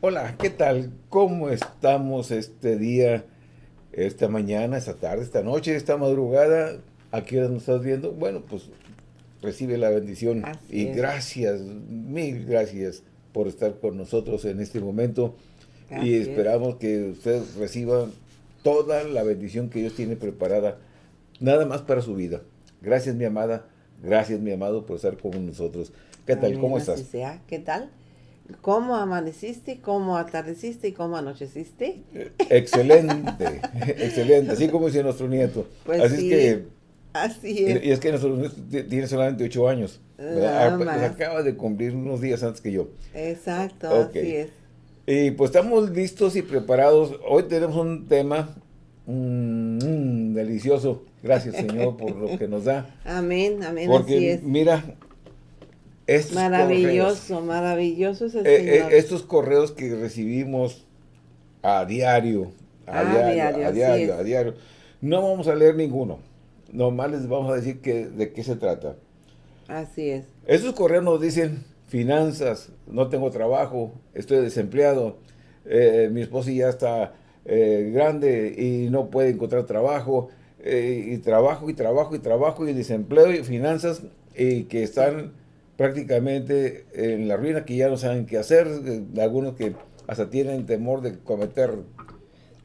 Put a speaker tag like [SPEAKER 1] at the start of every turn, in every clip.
[SPEAKER 1] Hola, ¿qué tal? ¿Cómo estamos este día, esta mañana, esta tarde, esta noche, esta madrugada? ¿A qué hora nos estás viendo? Bueno, pues recibe la bendición
[SPEAKER 2] Así
[SPEAKER 1] y
[SPEAKER 2] es.
[SPEAKER 1] gracias, mil gracias por estar con nosotros en este momento
[SPEAKER 2] Así
[SPEAKER 1] y
[SPEAKER 2] es.
[SPEAKER 1] esperamos que usted reciba toda la bendición que Dios tiene preparada, nada más para su vida. Gracias, mi amada, gracias, mi amado, por estar con nosotros. ¿Qué tal?
[SPEAKER 2] Amén,
[SPEAKER 1] ¿Cómo estás?
[SPEAKER 2] sea. ¿Qué tal? ¿Cómo amaneciste? ¿Cómo atardeciste? ¿Y cómo anocheciste?
[SPEAKER 1] Excelente, excelente, así como dice nuestro nieto.
[SPEAKER 2] Pues
[SPEAKER 1] así
[SPEAKER 2] sí,
[SPEAKER 1] es que,
[SPEAKER 2] Así
[SPEAKER 1] y,
[SPEAKER 2] es.
[SPEAKER 1] y es que nuestro nieto ti- tiene solamente ocho años. Ah, pues,
[SPEAKER 2] más.
[SPEAKER 1] acaba de cumplir unos días antes que yo.
[SPEAKER 2] Exacto,
[SPEAKER 1] Ok.
[SPEAKER 2] así es.
[SPEAKER 1] Y pues estamos listos y preparados. Hoy tenemos un tema mm, mm, delicioso. Gracias, Señor, por lo que nos da.
[SPEAKER 2] Amén, amén, así
[SPEAKER 1] Porque
[SPEAKER 2] es.
[SPEAKER 1] mira, estos correos,
[SPEAKER 2] Maravilloso, maravilloso es el
[SPEAKER 1] eh, eh,
[SPEAKER 2] Señor.
[SPEAKER 1] estos correos que recibimos a diario, a
[SPEAKER 2] A
[SPEAKER 1] diario,
[SPEAKER 2] diario,
[SPEAKER 1] a diario, a diario. No vamos a leer ninguno. Nomás les vamos a decir que, de qué se trata.
[SPEAKER 2] Así es.
[SPEAKER 1] Esos correos nos dicen finanzas, no tengo trabajo, estoy desempleado, eh, mi esposa ya está eh, grande y no puede encontrar trabajo, y trabajo y trabajo y trabajo y desempleo y finanzas y que están prácticamente en la ruina, que ya no saben qué hacer, eh, algunos que hasta tienen temor de cometer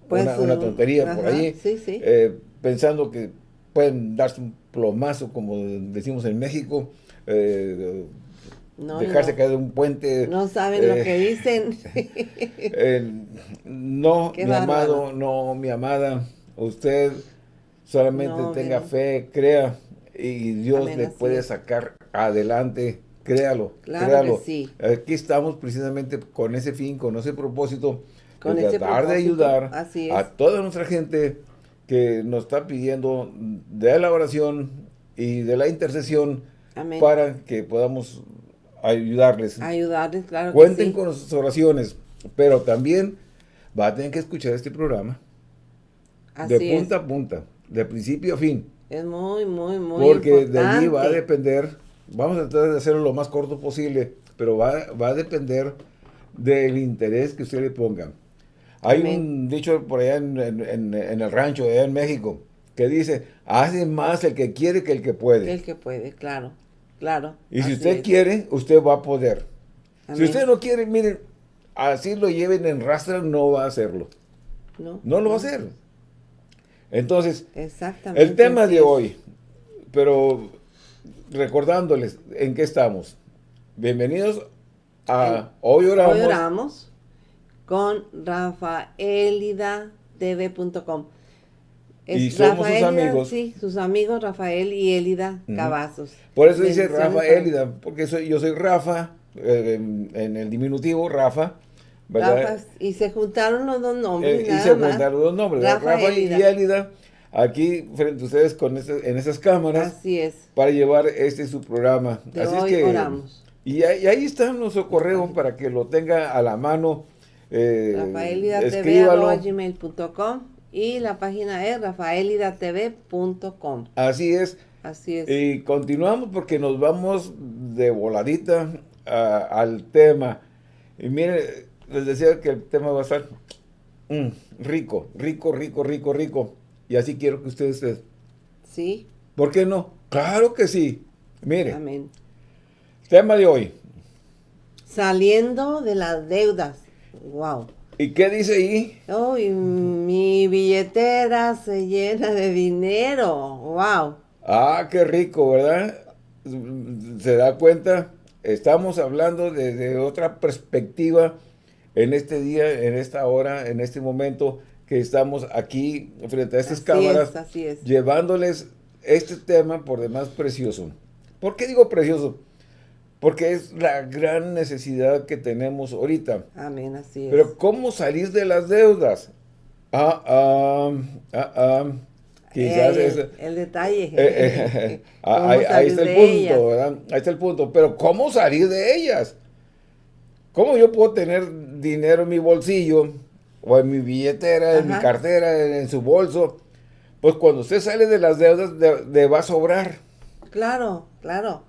[SPEAKER 2] Pues,
[SPEAKER 1] una, una
[SPEAKER 2] uh,
[SPEAKER 1] tontería por
[SPEAKER 2] ajá,
[SPEAKER 1] ahí,
[SPEAKER 2] sí, sí.
[SPEAKER 1] eh, pensando que pueden darse un plomazo, como decimos en México, eh,
[SPEAKER 2] No,
[SPEAKER 1] dejarse
[SPEAKER 2] no.
[SPEAKER 1] caer de un puente.
[SPEAKER 2] No saben lo
[SPEAKER 1] eh,
[SPEAKER 2] que dicen.
[SPEAKER 1] eh, no,
[SPEAKER 2] Qué
[SPEAKER 1] mi amado, no, mi amada, usted solamente
[SPEAKER 2] No,
[SPEAKER 1] tenga fe, crea, y Dios
[SPEAKER 2] Amén,
[SPEAKER 1] le puede
[SPEAKER 2] es.
[SPEAKER 1] sacar adelante, créalo,
[SPEAKER 2] Claro
[SPEAKER 1] créalo.
[SPEAKER 2] que sí.
[SPEAKER 1] Aquí estamos precisamente con ese fin, con ese propósito,
[SPEAKER 2] Con
[SPEAKER 1] de
[SPEAKER 2] ese
[SPEAKER 1] tratar de ayudar
[SPEAKER 2] así
[SPEAKER 1] a toda nuestra gente que nos está pidiendo de la oración y de la intercesión
[SPEAKER 2] Amén.
[SPEAKER 1] para que podamos ayudarles.
[SPEAKER 2] Ayudarles, claro que
[SPEAKER 1] Cuenten
[SPEAKER 2] sí.
[SPEAKER 1] con sus oraciones, pero también va a tener que escuchar este programa
[SPEAKER 2] Así
[SPEAKER 1] de
[SPEAKER 2] es.
[SPEAKER 1] punta a punta, de principio a fin,
[SPEAKER 2] Es muy, muy, muy
[SPEAKER 1] porque de allí va a depender, vamos a tratar de hacerlo lo más corto posible, pero va, va a depender del interés que usted le ponga. Hay
[SPEAKER 2] Amén.
[SPEAKER 1] un dicho por allá en, en- el rancho, allá en México, que dice, hace más el que quiere que el que puede.
[SPEAKER 2] El que puede, claro, claro.
[SPEAKER 1] Y si usted
[SPEAKER 2] es.
[SPEAKER 1] quiere, usted va a poder. Si usted no quiere, miren, así lo lleven en rastra, no va a hacerlo.
[SPEAKER 2] no,
[SPEAKER 1] No lo va a hacer. Entonces,
[SPEAKER 2] Exactamente.
[SPEAKER 1] el tema de hoy, pero recordándoles en qué estamos. Bienvenidos a Hoy Oramos.
[SPEAKER 2] Hoy oramos con rafaelida.tv.com.
[SPEAKER 1] Y somos sus
[SPEAKER 2] Rafaelida,
[SPEAKER 1] amigos.
[SPEAKER 2] Sí, sus amigos Rafael y Elida
[SPEAKER 1] Ujú.
[SPEAKER 2] Cavazos.
[SPEAKER 1] Por eso dice
[SPEAKER 2] Bendiciones
[SPEAKER 1] Rafa
[SPEAKER 2] para-
[SPEAKER 1] Élida, porque soy, yo soy Rafa, eh, en, en el diminutivo, Rafa,
[SPEAKER 2] y se juntaron los dos nombres.
[SPEAKER 1] Eh, y
[SPEAKER 2] nada
[SPEAKER 1] se
[SPEAKER 2] más.
[SPEAKER 1] juntaron los nombres, ¿verdad?
[SPEAKER 2] Rafa
[SPEAKER 1] Rafa, y
[SPEAKER 2] Élida.
[SPEAKER 1] Aquí frente a ustedes con este- en esas cámaras.
[SPEAKER 2] Así es.
[SPEAKER 1] para llevar este su programa.
[SPEAKER 2] De
[SPEAKER 1] Así
[SPEAKER 2] hoy
[SPEAKER 1] es que,
[SPEAKER 2] oramos.
[SPEAKER 1] Y, ahí- y ahí está nuestro correo para que lo tenga a la mano. Eh, escríbalo.
[SPEAKER 2] rafaelidatv.gmail.com y la página es rafaelidatv.com.
[SPEAKER 1] Así es.
[SPEAKER 2] Así es.
[SPEAKER 1] Y continuamos porque nos vamos de voladita a- al tema. Y miren, les decía que el tema va a estar mm, rico, rico, rico, rico, rico. Y así quiero que ustedes estén.
[SPEAKER 2] Sí,
[SPEAKER 1] ¿Por qué no? Claro que sí. Mire,
[SPEAKER 2] amén.
[SPEAKER 1] tema de hoy.
[SPEAKER 2] Saliendo de las deudas. Wow.
[SPEAKER 1] ¿Y qué dice ahí?
[SPEAKER 2] Uy, mi billetera se llena de dinero. Wow.
[SPEAKER 1] Ah, qué rico, ¿verdad? Se da cuenta, estamos hablando desde otra perspectiva en este día, en esta hora, en este momento que estamos aquí frente a estas
[SPEAKER 2] Así
[SPEAKER 1] cámaras,
[SPEAKER 2] es, así es.
[SPEAKER 1] llevándoles este tema por demás precioso. ¿Por qué digo precioso? Porque es la gran necesidad que tenemos ahorita.
[SPEAKER 2] Amén, así es.
[SPEAKER 1] Pero ¿cómo salir de las deudas? Ah, ah, ah, ah. Quizás
[SPEAKER 2] el,
[SPEAKER 1] es-
[SPEAKER 2] el detalle.
[SPEAKER 1] eh, eh,
[SPEAKER 2] ¿Cómo
[SPEAKER 1] ahí, ahí está el punto,
[SPEAKER 2] ellas?
[SPEAKER 1] ¿verdad? Ahí está el punto. Pero ¿cómo salir de ellas? ¿Cómo yo puedo tener dinero en mi bolsillo o en mi billetera, en mi cartera, en, en su bolso? Pues cuando usted sale de las deudas, le, le va a sobrar.
[SPEAKER 2] Claro, claro.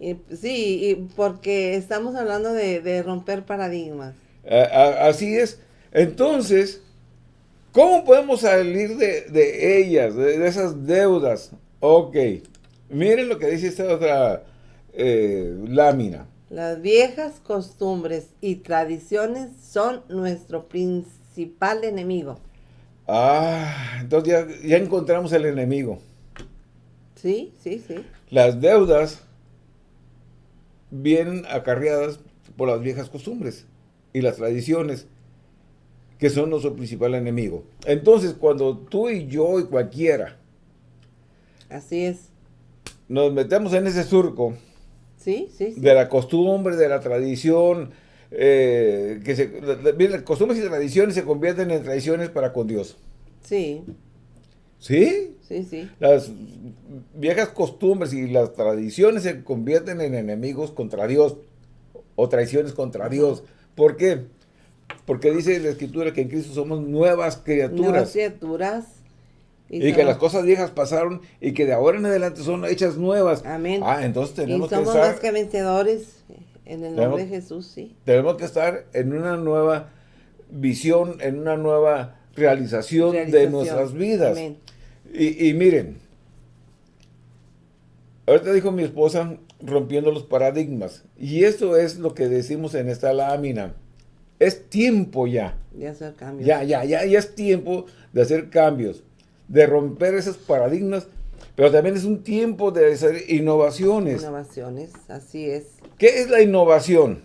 [SPEAKER 2] Y, sí, y porque estamos hablando de, de romper paradigmas.
[SPEAKER 1] así es. Entonces, ¿cómo podemos salir de, ellas, de, esas deudas? Ok, miren lo que dice esta otra eh, lámina.
[SPEAKER 2] Las viejas costumbres y tradiciones son nuestro principal enemigo.
[SPEAKER 1] Ah, entonces ya, ya encontramos el enemigo.
[SPEAKER 2] Sí, sí, sí.
[SPEAKER 1] Las deudas vienen acarreadas por las viejas costumbres y las tradiciones que son nuestro principal enemigo. Entonces, cuando tú y yo y cualquiera
[SPEAKER 2] Así es.
[SPEAKER 1] nos metemos en ese surco,
[SPEAKER 2] Sí, sí,
[SPEAKER 1] De la costumbre, de la tradición, eh, que se, las costumbres y tradiciones se convierten en tradiciones para con Dios.
[SPEAKER 2] Sí.
[SPEAKER 1] ¿Sí?
[SPEAKER 2] Sí, sí.
[SPEAKER 1] Las viejas costumbres y las tradiciones se convierten en enemigos contra Dios o traiciones contra Dios. ¿Por qué? Porque dice la Escritura que en Cristo somos nuevas criaturas.
[SPEAKER 2] Nuevas criaturas
[SPEAKER 1] y, que las cosas viejas pasaron y que de ahora en adelante son hechas nuevas.
[SPEAKER 2] Amén.
[SPEAKER 1] Ah, entonces tenemos
[SPEAKER 2] que estar... más que vencedores en el nombre de Jesús, sí.
[SPEAKER 1] Tenemos que estar en una nueva visión, en una nueva realización, de nuestras vidas. Amén. Y, y miren, ahorita dijo mi esposa, rompiendo los paradigmas. Y esto es lo que decimos en esta lámina. Es tiempo ya.
[SPEAKER 2] De hacer cambios.
[SPEAKER 1] Ya, ya, ya, ya es tiempo de hacer cambios de romper esos paradigmas, pero también es un tiempo de hacer innovaciones.
[SPEAKER 2] Innovaciones, así es.
[SPEAKER 1] ¿Qué es la innovación?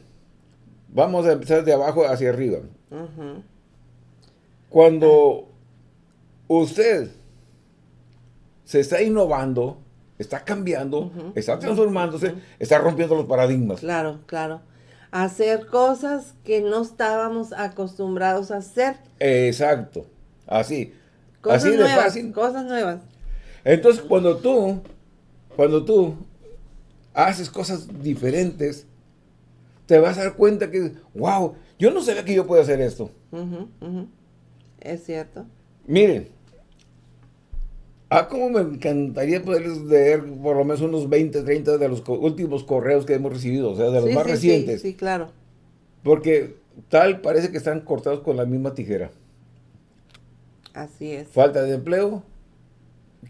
[SPEAKER 1] Vamos a empezar de abajo hacia arriba. Cuando usted se está innovando, está cambiando, está transformándose, está rompiendo los paradigmas.
[SPEAKER 2] Claro, claro. Hacer cosas que no estábamos acostumbrados a hacer.
[SPEAKER 1] Exacto, así.
[SPEAKER 2] Cosas Así de fácil. Cosas nuevas.
[SPEAKER 1] Entonces, cuando tú, cuando tú haces cosas diferentes, te vas a dar cuenta que, wow, yo no sabía que yo puedo hacer esto.
[SPEAKER 2] Es cierto.
[SPEAKER 1] Miren, ah, como me encantaría poder leer por lo menos unos 20, 30 de los últimos correos que hemos recibido, o sea, de los más recientes.
[SPEAKER 2] Sí, sí, claro.
[SPEAKER 1] Porque tal parece que están cortados con la misma tijera.
[SPEAKER 2] Así es.
[SPEAKER 1] Falta de empleo,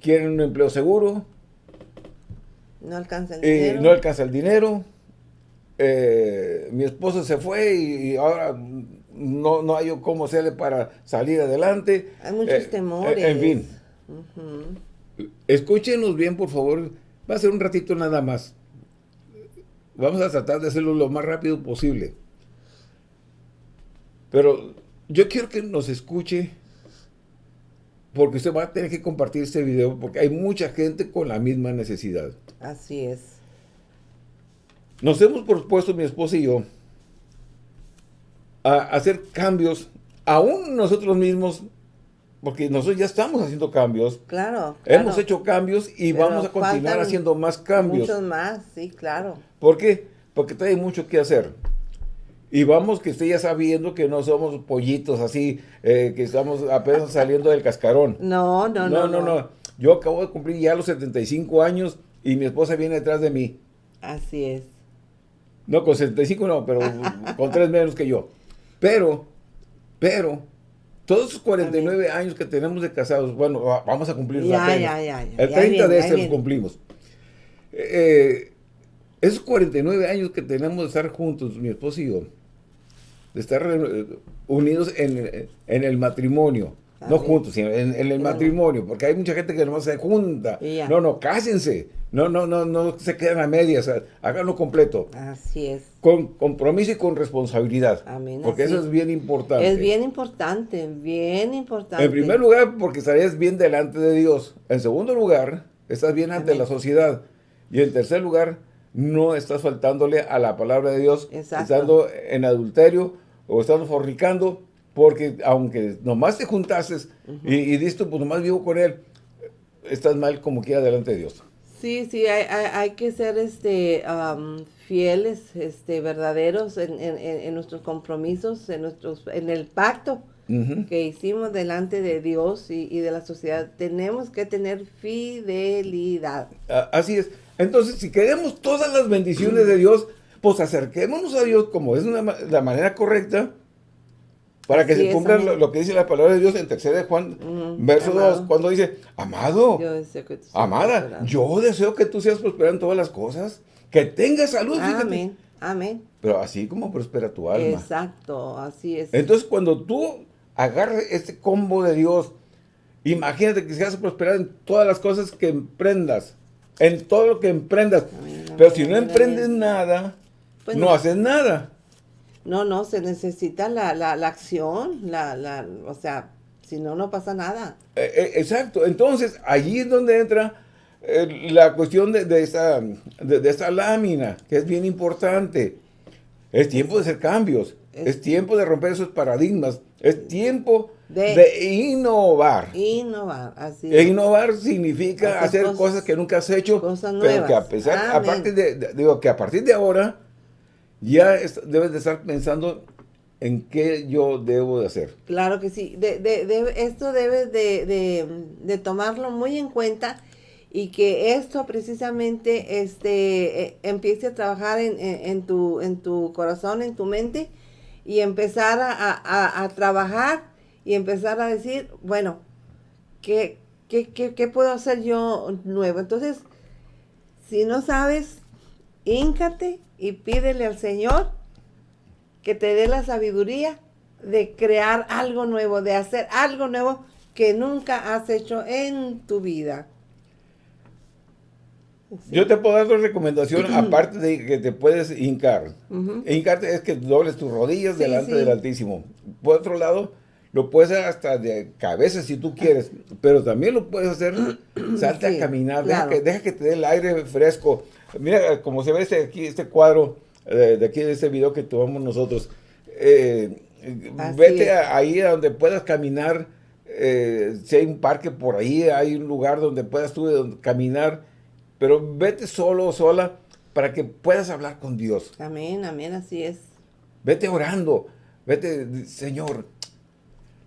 [SPEAKER 1] quieren un empleo seguro.
[SPEAKER 2] No alcanza el
[SPEAKER 1] dinero. no alcanza el dinero. Eh, mi esposo se fue y, ahora no, no hay cómo hacerle para salir adelante.
[SPEAKER 2] Hay muchos eh, temores.
[SPEAKER 1] en fin. Escúchenos bien, por favor. Va a ser un ratito nada más. Vamos a tratar de hacerlo lo más rápido posible. Pero yo quiero que nos escuche porque usted va a tener que compartir este video porque hay mucha gente con la misma necesidad.
[SPEAKER 2] Así es.
[SPEAKER 1] Nos hemos propuesto, mi esposa y yo, a hacer cambios, aún nosotros mismos, porque nosotros ya estamos haciendo cambios.
[SPEAKER 2] Claro.
[SPEAKER 1] Hemos hecho cambios y vamos a continuar haciendo más cambios.
[SPEAKER 2] Muchos más, sí, claro.
[SPEAKER 1] ¿Por qué? Porque hay mucho que hacer. Y vamos que esté ya sabiendo que no somos pollitos así, eh, que estamos apenas saliendo del cascarón.
[SPEAKER 2] No, no, no,
[SPEAKER 1] no, no. Yo acabo de cumplir ya los 75 años y mi esposa viene detrás de mí.
[SPEAKER 2] Así es.
[SPEAKER 1] No, con 75 no, pero con tres menos que yo. Pero, pero, todos esos 49 años que tenemos de casados, bueno, vamos a cumplir
[SPEAKER 2] ya, ya, ya, ya,
[SPEAKER 1] El 30 de este los cumplimos. Eh, esos 49 años que tenemos de estar juntos, mi esposa y yo, de estar eh, unidos en, el matrimonio. no juntos, sino en, el matrimonio, porque hay mucha gente que no se junta. No, no, cásense. No, no, no, no se quedan a medias, háganlo completo.
[SPEAKER 2] Así es.
[SPEAKER 1] Con compromiso y con responsabilidad. Amén. Porque eso es bien importante.
[SPEAKER 2] Es bien importante, bien importante.
[SPEAKER 1] En primer lugar, porque estarías bien delante de Dios. En segundo lugar, estás bien ante la sociedad. Y en tercer lugar, no estás faltándole a la palabra de Dios, estando en adulterio o estando fornicando, porque aunque nomás te juntases y, y dices, pues nomás vivo con él, estás mal como quiera delante de Dios.
[SPEAKER 2] Sí, sí, hay, hay, que ser este fieles, este verdaderos en, nuestros compromisos, en nuestros, en el pacto que hicimos delante de Dios y, y, de la sociedad. Tenemos que tener fidelidad.
[SPEAKER 1] Así es. Entonces, si queremos todas las bendiciones de Dios, pues acerquémonos a Dios como es la manera correcta Para que se cumpla lo, que dice la palabra de Dios en tercera de Juan, verso 2, cuando dice, amado, amada, yo deseo que tú seas prosperado en todas las cosas, que tengas salud.
[SPEAKER 2] Amén, amén.
[SPEAKER 1] Pero así como prospera tu alma.
[SPEAKER 2] Exacto, así es.
[SPEAKER 1] Entonces cuando tú agarras este combo de Dios, imagínate que seas prosperar en todas las cosas que emprendas, en todo lo que emprendas. Pero si no emprendes nada, pues no haces nada.
[SPEAKER 2] No, no, se necesita la, la, acción, la, la, o sea, si no, no pasa nada.
[SPEAKER 1] Eh, eh, exacto, entonces allí es donde entra eh, la cuestión de, de, esta, de, esta lámina, que es bien importante. Es tiempo de hacer cambios, es, tiempo de romper esos paradigmas, es tiempo de, innovar.
[SPEAKER 2] Innovar, así
[SPEAKER 1] e Innovar significa hacer, cosas, que nunca has hecho, pero que a pesar, aparte de, digo, que a partir de ahora, ya debes de estar pensando en qué yo debo de hacer.
[SPEAKER 2] Claro que sí. De, de, esto debes de, tomarlo muy en cuenta y que esto precisamente este, eh, empiece a trabajar en, tu, en tu corazón, en tu mente y empezar a, trabajar y empezar a decir, bueno, ¿qué, qué, qué puedo hacer yo nuevo? Entonces, si no sabes, íncate y pídele al Señor que te dé la sabiduría de crear algo nuevo, de hacer algo nuevo que nunca has hecho en tu vida.
[SPEAKER 1] Yo te puedo dar otra recomendación, aparte de que te puedes hincar. Hincarte es que dobles tus rodillas delante del Altísimo. Por otro lado, lo puedes hacer hasta de cabeza si tú quieres, pero también lo puedes hacer, salte a caminar, deja, que, deja que te dé el aire fresco. Mira, como se ve este, aquí, este cuadro eh, de aquí de este video que tomamos nosotros, eh, vete ahí a donde puedas caminar, eh, si hay un parque por ahí, hay un lugar donde puedas tú caminar, pero vete solo o sola para que puedas hablar con Dios.
[SPEAKER 2] Amén, amén, así es.
[SPEAKER 1] Vete orando, vete, Señor.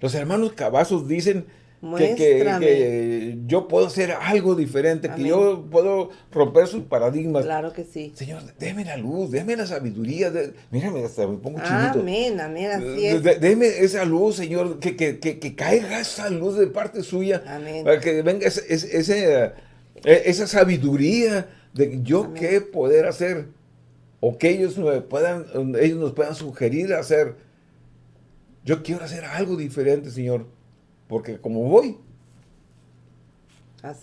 [SPEAKER 1] Los hermanos cabazos dicen que, yo puedo hacer algo diferente, que yo puedo romper sus paradigmas.
[SPEAKER 2] Claro que sí.
[SPEAKER 1] Señor, déme la luz, déme la sabiduría. De, mírame, hasta me pongo chinito.
[SPEAKER 2] Amén, amén, así es.
[SPEAKER 1] déme esa luz, Señor, que, que, caiga esa luz de parte suya. Amén. Para que venga ese, e, esa sabiduría de yo qué poder hacer. O que ellos, puedan, ellos nos puedan sugerir hacer. Yo quiero hacer algo diferente, Señor porque como voy,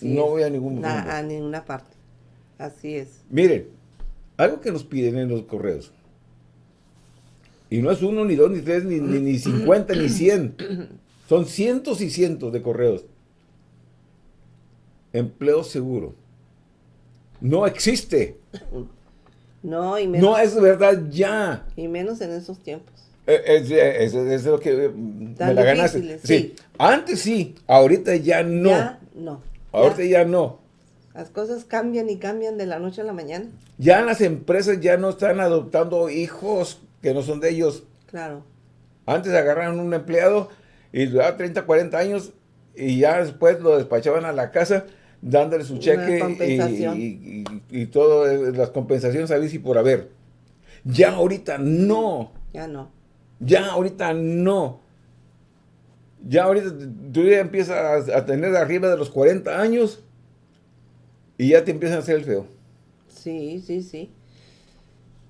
[SPEAKER 1] no voy a ningún
[SPEAKER 2] a ninguna parte. Así es.
[SPEAKER 1] Miren, algo que nos piden en los correos. Y no es uno, ni dos, ni tres, ni, ni, cincuenta, ni cien. Son cientos y cientos de correos. Empleo seguro. No existe.
[SPEAKER 2] No, y
[SPEAKER 1] menos, no es verdad ya.
[SPEAKER 2] Y menos en esos tiempos.
[SPEAKER 1] Es, es, lo que me la ganaste. Sí. Antes sí, ahorita ya no.
[SPEAKER 2] Ya no.
[SPEAKER 1] Ahorita ya. no.
[SPEAKER 2] Las cosas cambian y cambian de la noche a la mañana.
[SPEAKER 1] Ya las empresas ya no están adoptando hijos que no son de ellos.
[SPEAKER 2] Claro.
[SPEAKER 1] Antes agarraron un empleado y duraba 30, 40 años y ya después lo despachaban a la casa dándole su cheque y, y, y, todas las compensaciones a y por haber. Ya ahorita no.
[SPEAKER 2] Ya no.
[SPEAKER 1] Ya ahorita no. Ya ahorita tú ya empiezas a, tener arriba de los 40 años y ya te empiezan a hacer el feo.
[SPEAKER 2] Sí, sí, sí.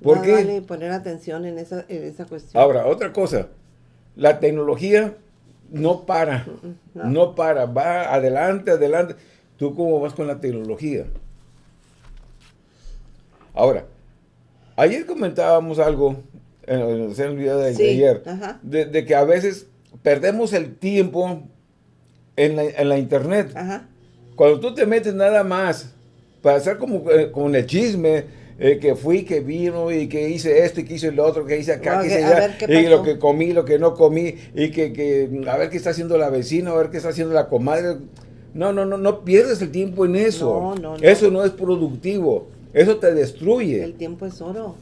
[SPEAKER 1] ¿Por qué? Vale
[SPEAKER 2] poner atención en esa, en esa cuestión.
[SPEAKER 1] Ahora, otra cosa. La tecnología no para. No. no. para. Va adelante, adelante. ¿Tú cómo vas con la tecnología? Ahora, ayer comentábamos algo en, el video de, ayer, de, que a veces perdemos el tiempo en la, internet. Cuando tú te metes nada más para hacer como eh, el chisme, eh, que fui, que vino y que hice esto y que hice lo otro, que hice acá, que hice allá, y lo que comí, lo que no comí, y que, que, a ver qué está haciendo la vecina, a ver qué está haciendo la comadre. No, no, no, no pierdes el tiempo en eso. Eso no es productivo. Eso te destruye.
[SPEAKER 2] El tiempo es oro.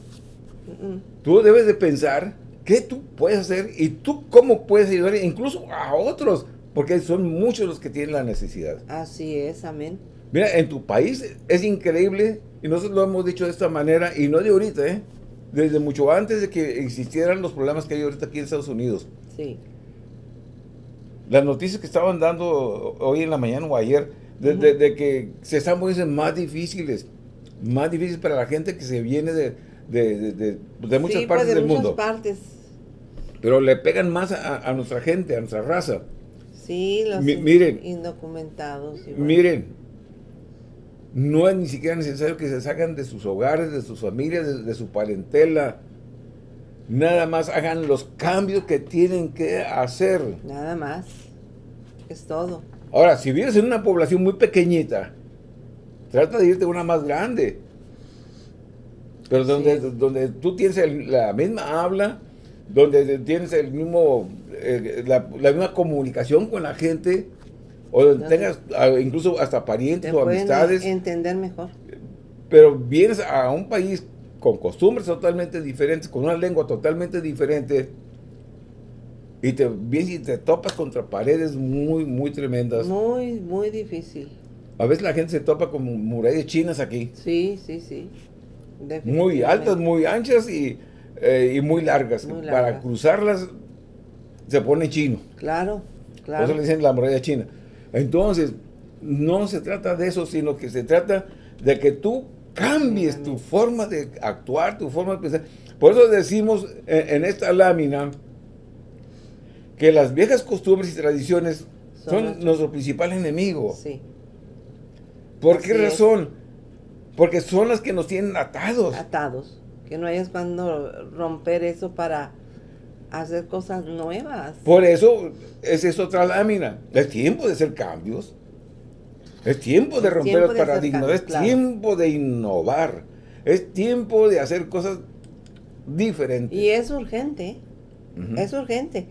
[SPEAKER 1] Tú debes de pensar qué tú puedes hacer y tú cómo puedes ayudar incluso a otros, porque son muchos los que tienen la necesidad.
[SPEAKER 2] Así es, amén.
[SPEAKER 1] Mira, en tu país es increíble, y nosotros lo hemos dicho de esta manera, y no de ahorita, ¿eh? desde mucho antes de que existieran los problemas que hay ahorita aquí en Estados Unidos.
[SPEAKER 2] Sí.
[SPEAKER 1] las noticias que estaban dando hoy en la mañana o ayer, de, que se están poniendo más difíciles, más difíciles para la gente que se viene de, de, muchas
[SPEAKER 2] pues,
[SPEAKER 1] partes
[SPEAKER 2] de
[SPEAKER 1] del
[SPEAKER 2] muchas
[SPEAKER 1] mundo.
[SPEAKER 2] partes.
[SPEAKER 1] Pero le pegan más a, nuestra gente, a nuestra raza.
[SPEAKER 2] Sí, los
[SPEAKER 1] miren,
[SPEAKER 2] indocumentados.
[SPEAKER 1] Miren, no es ni siquiera necesario que se sacan de sus hogares, de sus familias, de su parentela, Nada más hagan los cambios que tienen que hacer.
[SPEAKER 2] Nada más. Es todo.
[SPEAKER 1] Ahora, si vives en una población muy pequeñita, trata de irte a una más grande. Pero donde, donde tú tienes la misma habla, donde tienes el mismo, eh, la, misma comunicación con la gente, o donde tengas incluso hasta parientes o amistades.
[SPEAKER 2] entender mejor.
[SPEAKER 1] Pero vienes a un país con costumbres totalmente diferentes, con una lengua totalmente diferente, y te vienes y te topas contra paredes muy, muy tremendas.
[SPEAKER 2] Muy, muy difícil.
[SPEAKER 1] A veces la gente se topa con murallas chinas aquí.
[SPEAKER 2] Sí, sí, sí.
[SPEAKER 1] Muy altas, muy anchas y, eh, muy, largas. Para cruzarlas se pone chino.
[SPEAKER 2] Claro, claro.
[SPEAKER 1] Por eso le dicen la muralla china. Entonces, no se trata de eso, sino que se trata de que tú cambies tu forma de actuar, tu forma de pensar. Por eso decimos en, esta lámina que las viejas costumbres y tradiciones son, nuestro principal enemigo. Sí. ¿Por qué razón? Porque son las que nos tienen atados.
[SPEAKER 2] Atados. Que no hayas cuando romper eso para hacer cosas nuevas.
[SPEAKER 1] Por eso es, es otra lámina. Es tiempo de hacer cambios. Es tiempo de romper el paradigma, es tiempo de innovar, es tiempo de hacer cosas diferentes.
[SPEAKER 2] Y es urgente, es urgente,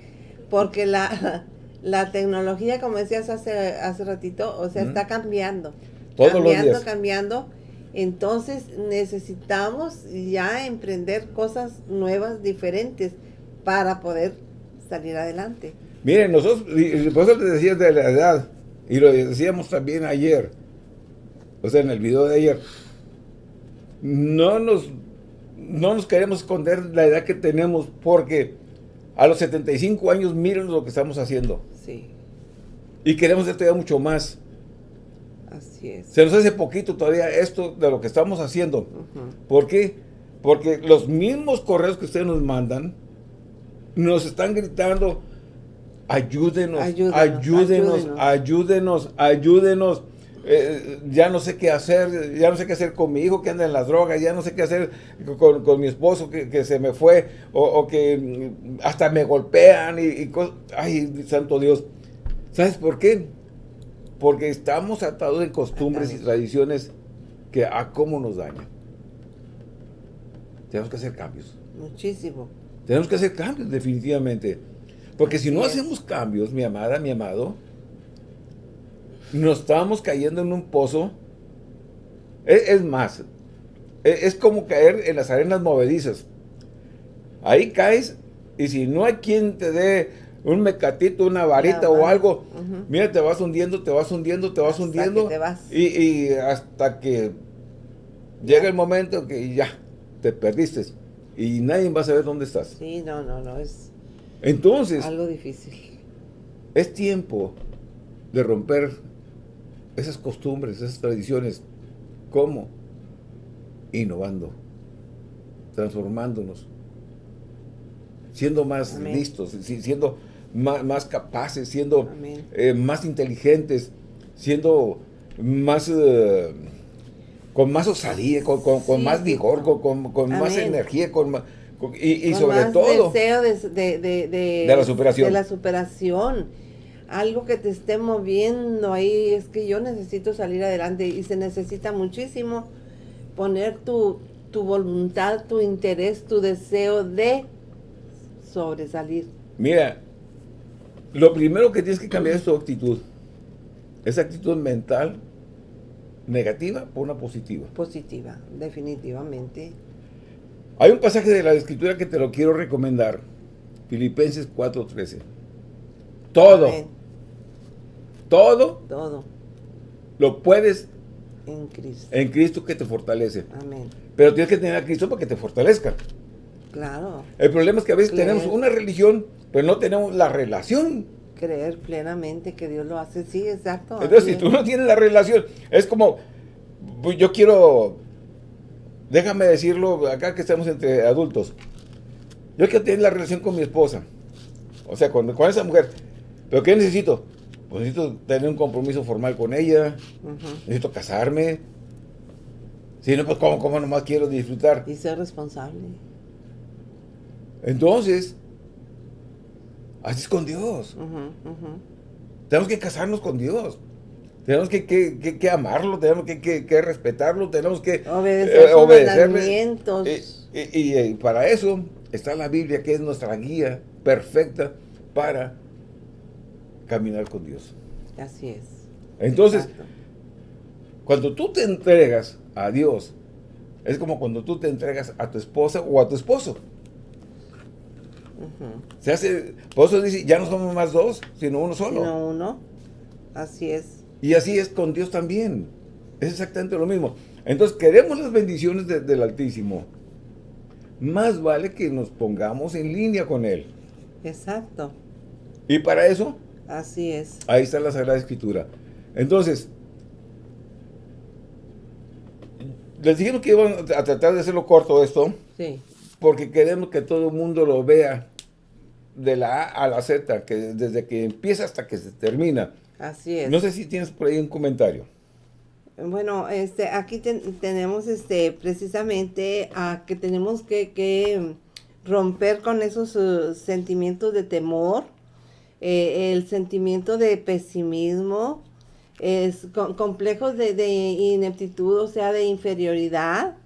[SPEAKER 2] porque la, la tecnología, como decías hace, hace ratito, o sea, está cambiando.
[SPEAKER 1] Todos
[SPEAKER 2] cambiando,
[SPEAKER 1] los
[SPEAKER 2] cambiando. Entonces necesitamos ya emprender cosas nuevas, diferentes, para poder salir adelante.
[SPEAKER 1] Miren, nosotros, por eso te decía de la edad, y lo decíamos también ayer, o sea, en el video de ayer, no nos, no nos queremos esconder la edad que tenemos porque a los 75 años miren lo que estamos haciendo.
[SPEAKER 2] Sí.
[SPEAKER 1] Y queremos todavía mucho más.
[SPEAKER 2] Así es.
[SPEAKER 1] Se nos hace poquito todavía esto de lo que estamos haciendo. ¿Por qué? Porque los mismos correos que ustedes nos mandan nos están gritando ayúdenos, ayúdenos, ayúdenos, ayúdenos, eh, ya no sé qué hacer, ya no sé qué hacer con mi hijo que anda en las drogas, ya no sé qué hacer con, mi esposo que, se me fue, o, que mm, hasta me golpean y, cosas. Ay, santo Dios. ¿Sabes por qué? Porque estamos atados en costumbres y tradiciones que a cómo nos dañan. Tenemos que hacer cambios.
[SPEAKER 2] Muchísimo.
[SPEAKER 1] Tenemos que hacer cambios, definitivamente. Porque si no hacemos cambios, mi amada, mi amado, nos estamos cayendo en un pozo. Es, más, e, es, como caer en las arenas movedizas. Ahí caes y si no hay quien te dé un mecatito, una varita o algo, mira, te vas hundiendo, te vas hundiendo, te vas hundiendo. Y, y, hasta que llega el momento que ya te perdiste y nadie va a saber dónde estás.
[SPEAKER 2] Sí, no, no, no, es
[SPEAKER 1] entonces,
[SPEAKER 2] algo difícil.
[SPEAKER 1] Es tiempo de romper esas costumbres, esas tradiciones. ¿Cómo? Innovando, transformándonos, siendo más listos, siendo más, capaces, siendo eh, más inteligentes, siendo más... Eh, con más osadía, con, más vigor, con, con más energía, con más y, sobre todo...
[SPEAKER 2] deseo de, de, de,
[SPEAKER 1] la superación.
[SPEAKER 2] De la superación. Algo que te esté moviendo ahí, es que yo necesito salir adelante y se necesita muchísimo poner tu, tu voluntad, tu interés, tu deseo de sobresalir.
[SPEAKER 1] Mira, lo primero que tienes que cambiar es tu actitud. Esa actitud mental negativa por una positiva.
[SPEAKER 2] Positiva, definitivamente.
[SPEAKER 1] Hay un pasaje de la escritura que te lo quiero recomendar. Filipenses 4.13. Todo. Todo.
[SPEAKER 2] Todo.
[SPEAKER 1] Lo puedes
[SPEAKER 2] en Cristo.
[SPEAKER 1] En Cristo que te fortalece.
[SPEAKER 2] Amén.
[SPEAKER 1] Pero tienes que tener a Cristo para que te fortalezca.
[SPEAKER 2] Claro.
[SPEAKER 1] El problema es que a veces tenemos una religión, pero no tenemos la relación
[SPEAKER 2] creer plenamente que Dios lo hace. Sí, exacto.
[SPEAKER 1] Entonces, si tú no tienes la relación, es como, pues, yo quiero, déjame decirlo acá que estamos entre adultos. Yo quiero tener la relación con mi esposa. O sea, con, con esa mujer. ¿Pero qué necesito? Pues necesito tener un compromiso formal con ella. Necesito casarme. Si no, pues ¿cómo, ¿cómo nomás quiero disfrutar?
[SPEAKER 2] Y ser responsable.
[SPEAKER 1] Entonces, así es con Dios. Tenemos que casarnos con Dios. Tenemos que, que, que, amarlo, tenemos que, respetarlo, tenemos que
[SPEAKER 2] obedecerle.
[SPEAKER 1] Y, y, para eso está la Biblia, que es nuestra guía perfecta para caminar con Dios.
[SPEAKER 2] Así es.
[SPEAKER 1] Entonces, cuando tú te entregas a Dios, es como cuando tú te entregas a tu esposa o a tu esposo. Se hace, por eso dice, ya no somos más dos, sino uno solo.
[SPEAKER 2] Sino uno, así es.
[SPEAKER 1] Y así es con Dios también. Es exactamente lo mismo. Entonces, queremos las bendiciones del Altísimo. Más vale que nos pongamos en línea con Él.
[SPEAKER 2] Exacto.
[SPEAKER 1] Y para eso
[SPEAKER 2] Así es.
[SPEAKER 1] Ahí está la Sagrada Escritura. Entonces, les dijimos que iban a tratar de hacerlo corto esto.
[SPEAKER 2] Sí.
[SPEAKER 1] Porque queremos que todo el mundo lo vea de la A a la Z, que desde que empieza hasta que se termina.
[SPEAKER 2] Así es.
[SPEAKER 1] No sé si tienes por ahí un comentario.
[SPEAKER 2] Bueno, este, aquí tenemos este, precisamente a que tenemos que, romper con esos uh, sentimientos de temor, eh, el sentimiento de pesimismo, es complejos de, ineptitud, o sea, de inferioridad,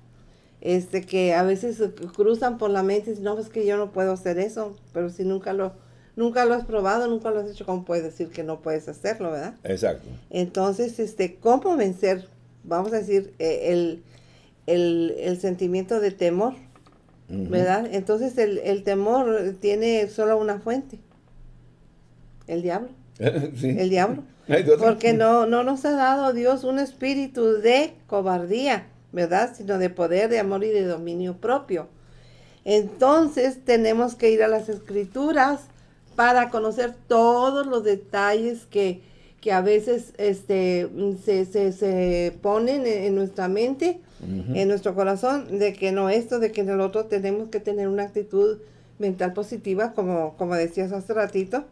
[SPEAKER 2] este que a veces cruzan por la mente y dicen, no, es que yo no puedo hacer eso, pero si nunca lo, nunca lo has probado, nunca lo has hecho, ¿cómo puedes decir que no puedes hacerlo, verdad?
[SPEAKER 1] Exacto.
[SPEAKER 2] Entonces, este, ¿cómo vencer, vamos a decir, eh, el, sentimiento de temor? ¿Verdad? Entonces el, el temor tiene solo una fuente, el diablo. El diablo. Porque no, no nos ha dado Dios un espíritu de cobardía, ¿verdad? Sino de poder, de amor y de dominio propio. Entonces tenemos que ir a las escrituras para conocer todos los detalles que, que a veces este, se, se, ponen en, nuestra mente, en nuestro corazón, de que no esto, de que en el otro tenemos que tener una actitud mental positiva, como, como decías hace ratito,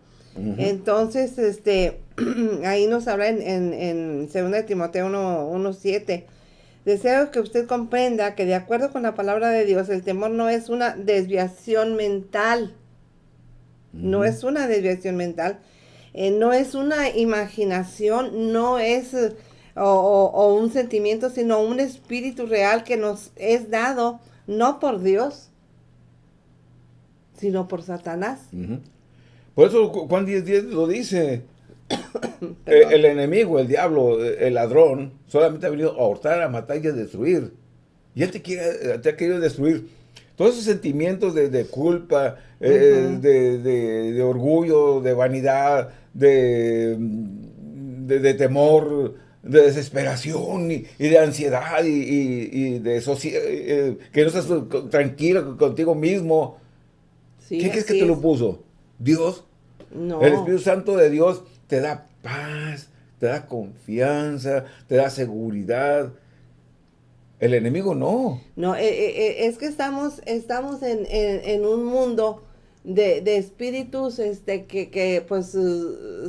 [SPEAKER 2] entonces, este, ahí nos habla en, en, 2 de Timoteo 1.7. Deseo que usted comprenda que de acuerdo con la palabra de Dios, el temor no es una desviación mental. No es una desviación mental. Eh, no es una imaginación, no es o, un sentimiento, sino un espíritu real que nos es dado no por Dios, sino por Satanás.
[SPEAKER 1] Por eso Juan 10.10 10 lo dice. Eh, el, enemigo, el diablo, el ladrón, solamente ha venido a hurtar, a matar y a destruir. Y él te, quiere, te ha querido destruir. Todos esos sentimientos de, culpa, eh, de, orgullo, de vanidad, de, de, temor, de desesperación y, de ansiedad y, de eh, que no estás tranquilo contigo mismo. ¿Qué crees que te lo puso? Dios. No. El Espíritu Santo de Dios te da paz, te da confianza, te da seguridad. El enemigo no.
[SPEAKER 2] No, eh, eh, eh, es que estamos, estamos en, un mundo de, espíritus este, que, pues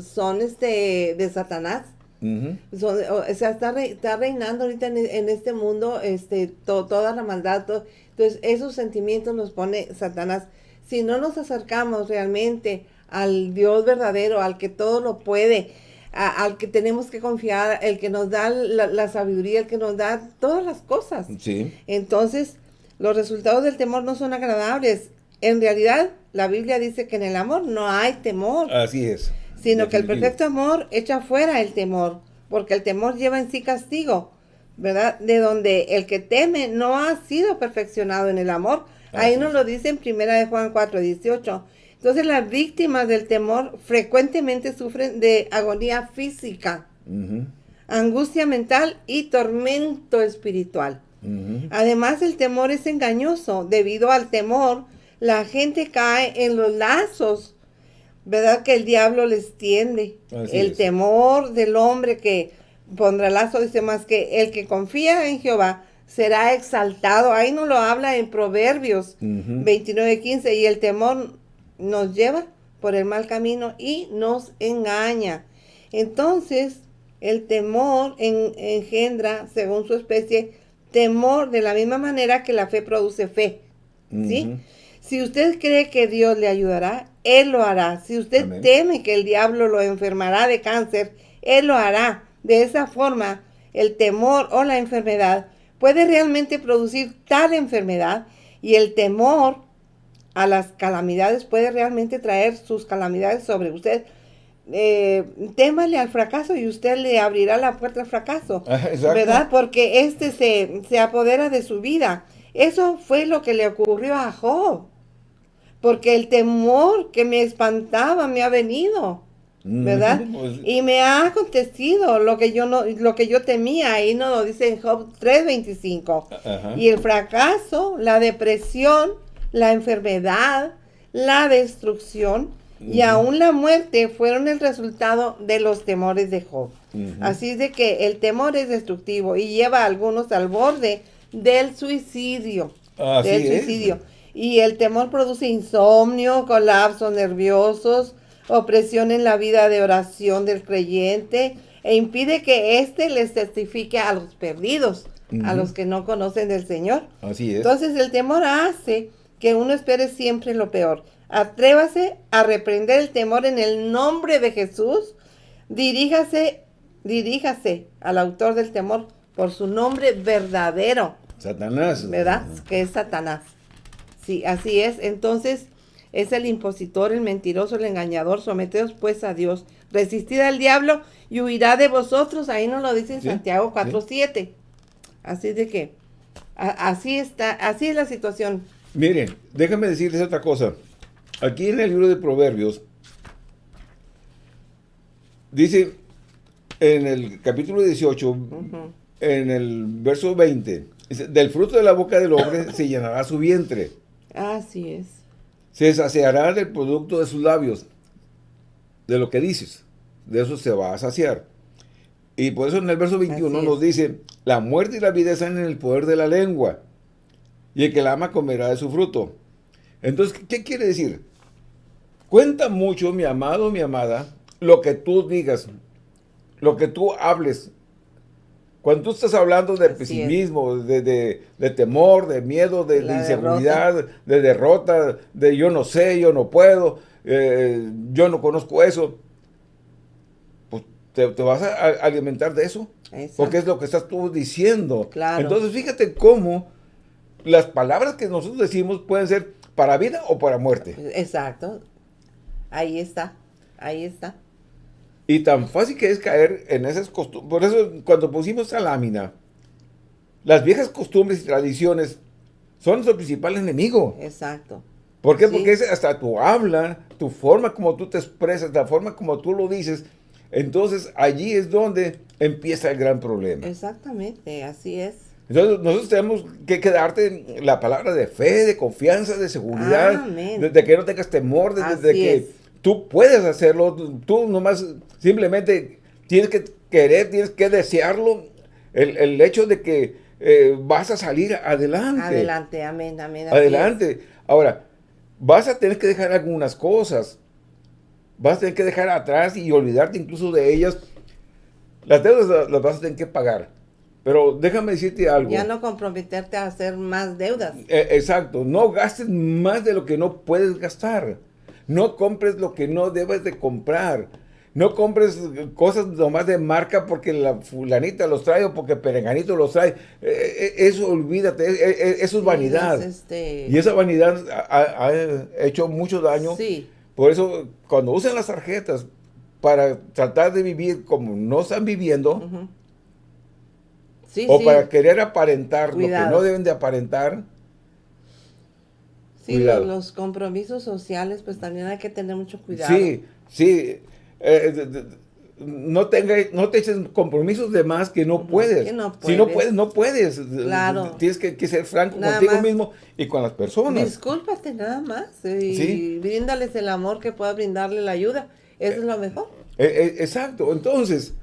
[SPEAKER 2] son este, de Satanás. o sea, está, está reinando ahorita en, este mundo este, toda la maldad. entonces, esos sentimientos los pone Satanás si no nos acercamos realmente al Dios verdadero, al que todo lo puede, al que tenemos que confiar, el que nos da la, sabiduría, el que nos da todas las cosas.
[SPEAKER 1] Sí.
[SPEAKER 2] Entonces, los resultados del temor no son agradables. En realidad, la Biblia dice que en el amor no hay temor.
[SPEAKER 1] Así es.
[SPEAKER 2] Sino que el perfecto amor echa fuera el temor, porque el temor lleva en sí castigo, ¿verdad? De donde el que teme no ha sido perfeccionado en el amor, Ahí nos lo dice en primera de Juan 4, 18. Entonces las víctimas del temor frecuentemente sufren de agonía física, angustia mental y tormento espiritual. Además el temor es engañoso. Debido al temor, la gente cae en los lazos ¿verdad? Que el diablo les tiende. el temor del hombre que pondrá lazo, dice más que el que confía en Jehová será exaltado. Ahí no lo habla en Proverbios 29, 15. Y el temor nos lleva por el mal camino y nos engaña. Entonces, el temor engendra, según su especie, temor de la misma manera que la fe produce fe. ¿Sí? Si usted cree que Dios le ayudará, Él lo hará. Si usted teme que el diablo lo enfermará de cáncer, Él lo hará. De esa forma, el temor o la enfermedad puede realmente producir tal enfermedad y el temor a las calamidades puede realmente traer sus calamidades sobre usted. Eh, témale al fracaso y usted le abrirá la puerta al fracaso, ¿verdad? Porque este se, se apodera de su vida. Eso fue lo que le ocurrió a Job, porque el temor que me espantaba me ha venido. ¿verdad? Pues y me ha acontecido lo que yo no, lo que yo temía, ahí no lo dice en Job 3.25. Y el fracaso, la depresión, la enfermedad, la destrucción y aún la muerte fueron el resultado de los temores de Job. Así de que el temor es destructivo y lleva a algunos al borde del suicidio. del suicidio. Y el temor produce insomnio, colapsos nerviosos, opresión en la vida de oración del creyente e impide que éste les testifique a los perdidos, a los que no conocen del Señor.
[SPEAKER 1] Así es.
[SPEAKER 2] Entonces el temor hace que uno espere siempre lo peor. Atrévase a reprender el temor en el nombre de Jesús. Diríjase, diríjase al autor del temor por su nombre verdadero.
[SPEAKER 1] Satanás.
[SPEAKER 2] ¿Verdad? Que es Satanás. Sí, así es. Entonces, es el impositor, el mentiroso, el engañador. Someteos pues a Dios. Resistid al diablo y huirá de vosotros. Ahí nos lo dice en Santiago 4.7. Así de que, así está, así es la situación.
[SPEAKER 1] Miren, déjame decirles otra cosa. Aquí en el libro de Proverbios, dice en el capítulo 18, en el verso 20, dice, del fruto de la boca del hombre se llenará su vientre.
[SPEAKER 2] Así es
[SPEAKER 1] se saciará del producto de sus labios, de lo que dices, de eso se va a saciar. Y por eso en el verso 21 nos dice, la muerte y la vida están en el poder de la lengua, y el que la ama comerá de su fruto. Entonces, ¿qué quiere decir? Cuenta mucho, mi amado, mi amada, lo que tú digas, lo que tú hables, cuando tú estás hablando de pesimismo, de, temor, de miedo, de, inseguridad, de derrota, de yo no sé, yo no puedo, eh, yo no conozco eso, pues te, vas a alimentar de eso. Porque es lo que estás tú diciendo. Entonces fíjate cómo las palabras que nosotros decimos pueden ser para vida o para muerte.
[SPEAKER 2] Exacto. Ahí está. Ahí está.
[SPEAKER 1] Y tan fácil que es caer en esas costumbres. Por eso, cuando pusimos esa lámina, las viejas costumbres y tradiciones son nuestro principal enemigo.
[SPEAKER 2] Exacto.
[SPEAKER 1] ¿Por qué? Porque es hasta tu habla, tu forma como tú te expresas, la forma como tú lo dices. Entonces, allí es donde empieza el gran problema.
[SPEAKER 2] Exactamente, así es.
[SPEAKER 1] Entonces, nosotros tenemos que quedarte la palabra de fe, de confianza, de seguridad, de, que no tengas temor, de, que tú puedes hacerlo, tú nomás simplemente tienes que querer, tienes que desearlo, el, hecho de que eh, vas a salir adelante.
[SPEAKER 2] Adelante, amén, amén.
[SPEAKER 1] Adelante. Ahora, vas a tener que dejar algunas cosas, vas a tener que dejar atrás y olvidarte incluso de ellas. Las deudas las vas a tener que pagar. Pero déjame decirte algo.
[SPEAKER 2] Ya no comprometerte a hacer más deudas.
[SPEAKER 1] Eh, exacto. No gastes más de lo que no puedes gastar. No compres lo que no debes de comprar. No compres cosas nomás de marca porque la fulanita los trae o porque Perenganito los trae. E, e, eso olvídate, e, eso es vanidad. Este y esa vanidad ha, hecho mucho daño. Sí. Por eso, cuando usan las tarjetas para tratar de vivir como no están viviendo, o para querer aparentar lo que no deben de aparentar,
[SPEAKER 2] Sí, los compromisos sociales, pues también hay que tener mucho cuidado.
[SPEAKER 1] Sí, sí. Eh, no, tenga, no te eches compromisos de más que no puedes. Si no puedes, no puedes. Claro. Tienes que, ser franco contigo mismo y con las personas.
[SPEAKER 2] Discúlpate nada más y bríndales el amor que pueda brindarle la ayuda. Eso es lo mejor.
[SPEAKER 1] Eh, eh, exacto. Entonces,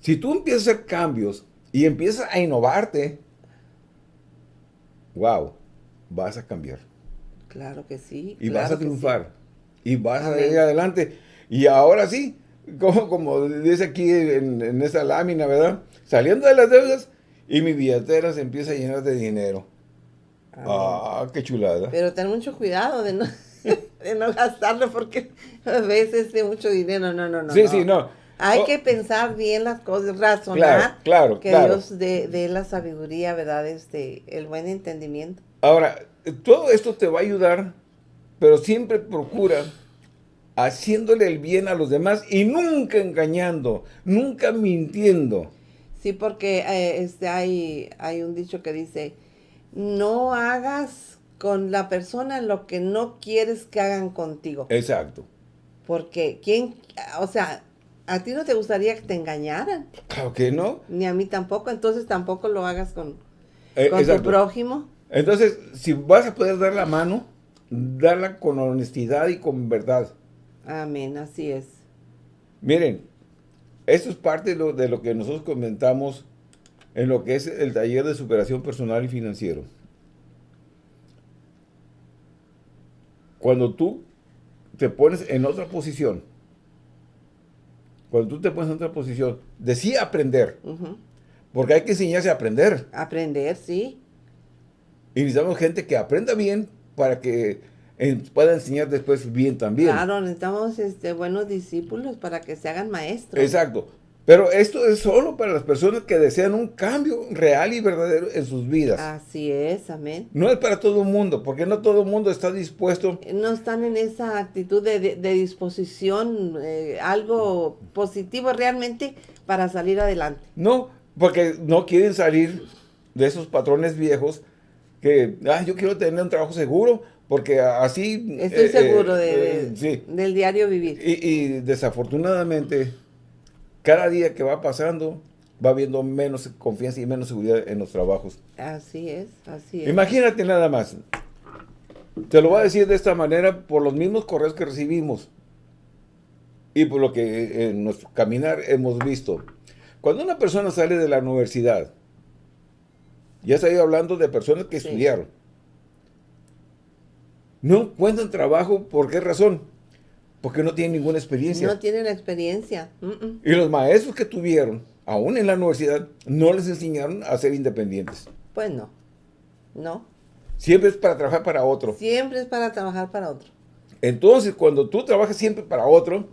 [SPEAKER 1] si tú empiezas a hacer cambios y empiezas a innovarte, wow, vas a cambiar.
[SPEAKER 2] Claro que sí.
[SPEAKER 1] Y vas a triunfar. Y vas a ir adelante. Y ahora sí, como, como dice aquí en, en esa lámina, ¿verdad? Saliendo de las deudas y mi billetera se empieza a llenar de dinero. Ah, qué chulada.
[SPEAKER 2] Pero ten mucho cuidado de no, de no gastarlo porque a veces de mucho dinero, no, no, no.
[SPEAKER 1] Sí, sí, no.
[SPEAKER 2] Hay oh. que pensar bien las cosas, razonar.
[SPEAKER 1] Claro, claro.
[SPEAKER 2] Que Dios dé, la sabiduría, ¿verdad? Este, el buen entendimiento.
[SPEAKER 1] Ahora, todo esto te va a ayudar, pero siempre procura haciéndole el bien a los demás y nunca engañando, nunca mintiendo.
[SPEAKER 2] Sí, porque eh, este, hay, hay un dicho que dice, no hagas con la persona lo que no quieres que hagan contigo.
[SPEAKER 1] Exacto.
[SPEAKER 2] Porque, ¿quién? O sea, ¿a ti no te gustaría que te engañaran?
[SPEAKER 1] Claro que no.
[SPEAKER 2] Ni a mí tampoco, entonces tampoco lo hagas con, eh, con tu prójimo.
[SPEAKER 1] Entonces, si vas a poder dar la mano, darla con honestidad y con verdad.
[SPEAKER 2] Amén, así es.
[SPEAKER 1] Miren, esto es parte de lo, de lo que nosotros comentamos en lo que es el taller de superación personal y financiero. Cuando tú te pones en otra posición, cuando tú te pones en otra posición, decía aprender, porque hay que enseñarse a aprender.
[SPEAKER 2] Aprender, sí.
[SPEAKER 1] Y necesitamos gente que aprenda bien para que pueda enseñar después bien también.
[SPEAKER 2] Claro, necesitamos este, buenos discípulos para que se hagan maestros.
[SPEAKER 1] Exacto. Pero esto es solo para las personas que desean un cambio real y verdadero en sus vidas.
[SPEAKER 2] Así es, amén.
[SPEAKER 1] No es para todo el mundo, porque no todo el mundo está dispuesto.
[SPEAKER 2] No están en esa actitud de, disposición, eh, algo positivo realmente para salir adelante.
[SPEAKER 1] No, porque no quieren salir de esos patrones viejos que, ah, yo quiero tener un trabajo seguro, porque así...
[SPEAKER 2] Estoy eh, seguro eh, de, del diario vivir.
[SPEAKER 1] y desafortunadamente cada día que va pasando, va habiendo menos confianza y menos seguridad en los trabajos.
[SPEAKER 2] Así es, así es.
[SPEAKER 1] Imagínate nada más. Te lo voy a decir de esta manera por los mismos correos que recibimos y por lo que en nuestro caminar hemos visto. Cuando una persona sale de la universidad, ya estoy hablando de personas que estudiaron, no encuentran trabajo, ¿por qué razón? Porque no tienen ninguna experiencia.
[SPEAKER 2] No tienen experiencia.
[SPEAKER 1] Y los maestros que tuvieron, aún en la universidad, no les enseñaron a ser independientes.
[SPEAKER 2] Pues no. No.
[SPEAKER 1] Siempre es para trabajar para otro.
[SPEAKER 2] Siempre es para trabajar para otro.
[SPEAKER 1] Entonces, cuando tú trabajas siempre para otro,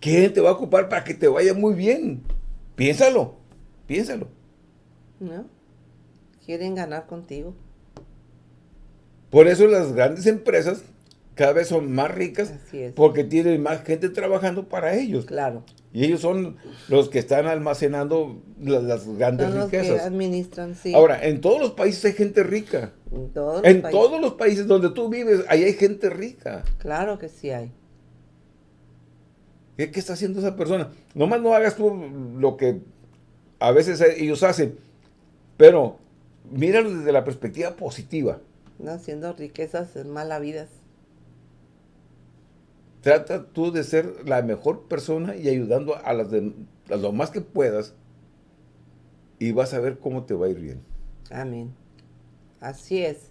[SPEAKER 1] ¿quién te va a ocupar para que te vaya muy bien? Piénsalo. Piénsalo.
[SPEAKER 2] No. Quieren ganar contigo.
[SPEAKER 1] Por eso las grandes empresas cada vez son más ricas porque tienen más gente trabajando para ellos.
[SPEAKER 2] Claro.
[SPEAKER 1] Y ellos son los que están almacenando las, grandes son los riquezas.
[SPEAKER 2] Que administran, sí.
[SPEAKER 1] Ahora, en todos los países hay gente rica. En, todos los, en todos los países donde tú vives, ahí hay gente rica.
[SPEAKER 2] Claro que sí hay.
[SPEAKER 1] ¿Qué, está haciendo esa persona? Nomás no hagas tú lo que a veces ellos hacen, pero míralo desde la perspectiva positiva.
[SPEAKER 2] No haciendo riquezas vidas.
[SPEAKER 1] Trata tú de ser la mejor persona y ayudando a las de, lo más que puedas y vas a ver cómo te va a ir bien.
[SPEAKER 2] Amén. Así es.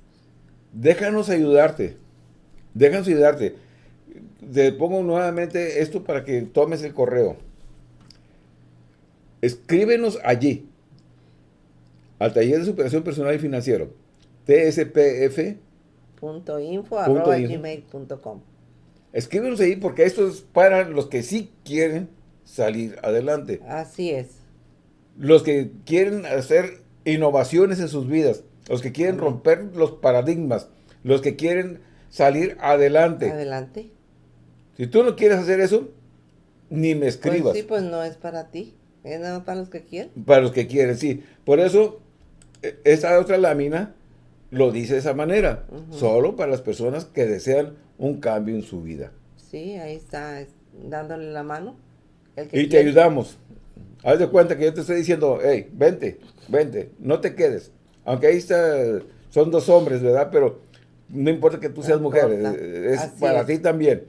[SPEAKER 1] Déjanos ayudarte. Déjanos ayudarte. Te pongo nuevamente esto para que tomes el correo. Escríbenos allí. Al taller de superación personal y financiero.
[SPEAKER 2] tspf.info.gmail.com
[SPEAKER 1] Escríbenos ahí porque esto es para los que sí quieren salir adelante.
[SPEAKER 2] Así es.
[SPEAKER 1] Los que quieren hacer innovaciones en sus vidas, los que quieren romper los paradigmas, los que quieren salir adelante.
[SPEAKER 2] Adelante.
[SPEAKER 1] Si tú no quieres hacer eso, ni me
[SPEAKER 2] pues
[SPEAKER 1] escribas. Pues
[SPEAKER 2] sí, pues no es para ti, es nada para los que quieren.
[SPEAKER 1] Para los que quieren, sí. Por eso, e, esta otra lámina lo dice de esa manera, solo para las personas que desean un cambio en su vida.
[SPEAKER 2] Sí, ahí está dándole la mano.
[SPEAKER 1] y te ayudamos. Haz de cuenta que yo te estoy diciendo, hey, vente, vente, no te quedes. Aunque ahí está, son dos hombres, ¿verdad? Pero no importa que tú seas mujer, es para ti también.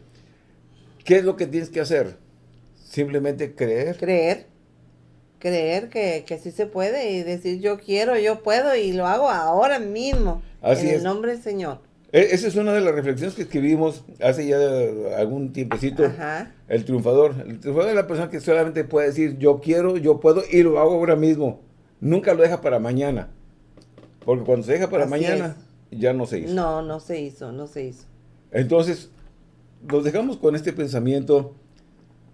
[SPEAKER 1] ¿Qué es lo que tienes que hacer? Simplemente creer.
[SPEAKER 2] Creer. Creer que, que sí se puede y decir yo quiero, yo puedo y lo hago ahora mismo. Así en el nombre del Señor.
[SPEAKER 1] E, esa es una de las reflexiones que escribimos hace ya algún tiempecito. El triunfador. El triunfador es la persona que solamente puede decir yo quiero, yo puedo y lo hago ahora mismo. Nunca lo deja para mañana. Porque cuando se deja para mañana, ya no se hizo.
[SPEAKER 2] No, no se hizo, no se hizo.
[SPEAKER 1] Entonces, nos dejamos con este pensamiento.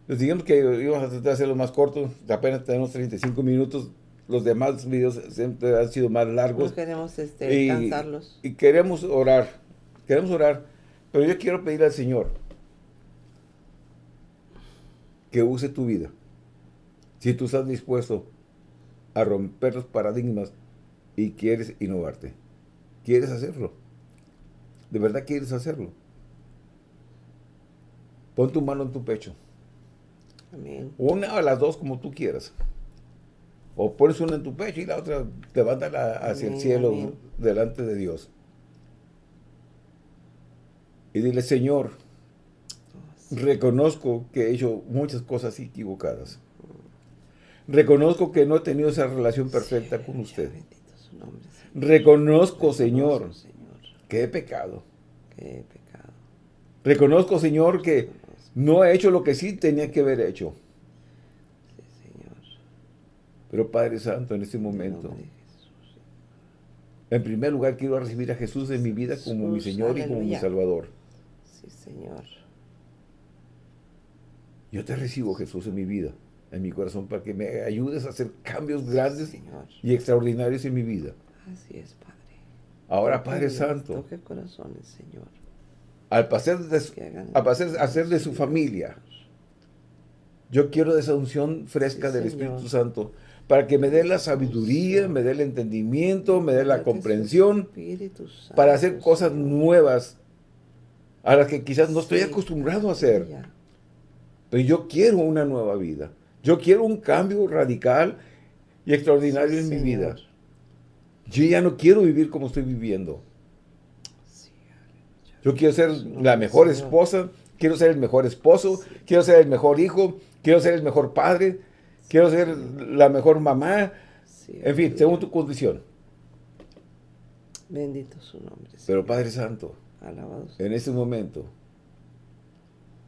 [SPEAKER 1] Les digamos que íbamos a tratar de hacerlo más corto. Apenas tenemos 35 minutos. Los demás videos siempre han sido más largos. No
[SPEAKER 2] queremos este, cansarlos.
[SPEAKER 1] Y queremos orar. Queremos orar. Pero yo quiero pedir al Señor que use tu vida. Si tú estás dispuesto a romper los paradigmas y quieres innovarte. ¿Quieres hacerlo? ¿De verdad quieres hacerlo? Pon tu mano en tu pecho.
[SPEAKER 2] Amén.
[SPEAKER 1] Una o las dos como tú quieras. O pones una en tu pecho y la otra levántala hacia el cielo delante de Dios. Y dile, Señor, oh, reconozco que he hecho muchas cosas equivocadas. Reconozco que no he tenido esa relación perfecta con usted. Reconozco, Señor, que he pecado.
[SPEAKER 2] Que he pecado.
[SPEAKER 1] Reconozco, Señor, que no he hecho lo que sí tenía que haber hecho.
[SPEAKER 2] Sí, Señor.
[SPEAKER 1] Pero Padre Santo, en este momento, en primer lugar quiero recibir a Jesús en mi vida como mi Señor y como mi Salvador.
[SPEAKER 2] Sí, Señor.
[SPEAKER 1] Yo te recibo, Jesús, en mi vida, en mi corazón, para que me ayudes a hacer cambios grandes y extraordinarios en mi vida.
[SPEAKER 2] Así es, Padre.
[SPEAKER 1] Ahora, Padre Santo.
[SPEAKER 2] Toque corazones, Señor.
[SPEAKER 1] Al pasar de, su, hacer de su familia, yo quiero esa unción fresca del Espíritu Santo para que me dé la sabiduría, me dé el entendimiento, me dé la comprensión para hacer cosas nuevas a las que quizás no estoy acostumbrado a hacer. Pero yo quiero una nueva vida. Yo quiero un cambio radical y extraordinario en mi vida. Yo ya no quiero vivir como estoy viviendo. Yo quiero ser la mejor esposa, quiero ser el mejor esposo, quiero ser el mejor hijo, quiero ser el mejor padre, quiero ser la mejor mamá. En fin, según tu condición.
[SPEAKER 2] Bendito su nombre.
[SPEAKER 1] Pero Padre Santo, en este momento,